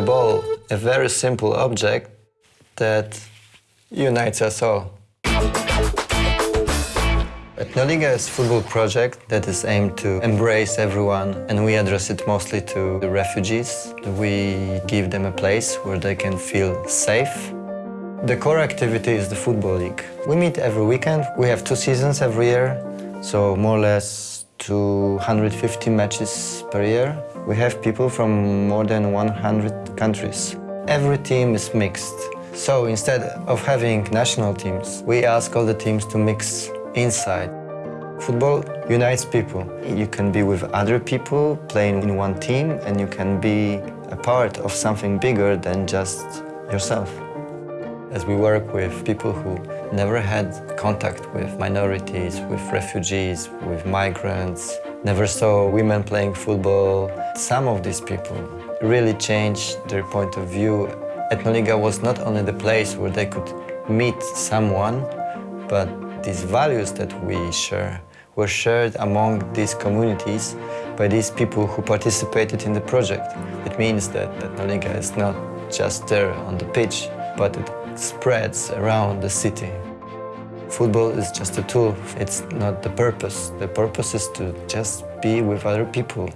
ball, a very simple object that unites us all. Etnoliga is a football project that is aimed to embrace everyone and we address it mostly to the refugees. We give them a place where they can feel safe. The core activity is the Football League. We meet every weekend. We have two seasons every year, so more or less 250 matches per year. We have people from more than 100 countries. Every team is mixed. So instead of having national teams, we ask all the teams to mix inside. Football unites people. You can be with other people playing in one team and you can be a part of something bigger than just yourself. As we work with people who never had contact with minorities, with refugees, with migrants, never saw women playing football, some of these people really changed their point of view. Etnoliga was not only the place where they could meet someone, but these values that we share were shared among these communities by these people who participated in the project. It means that Etnoliga is not just there on the pitch, but it spreads around the city. Football is just a tool, it's not the purpose. The purpose is to just be with other people.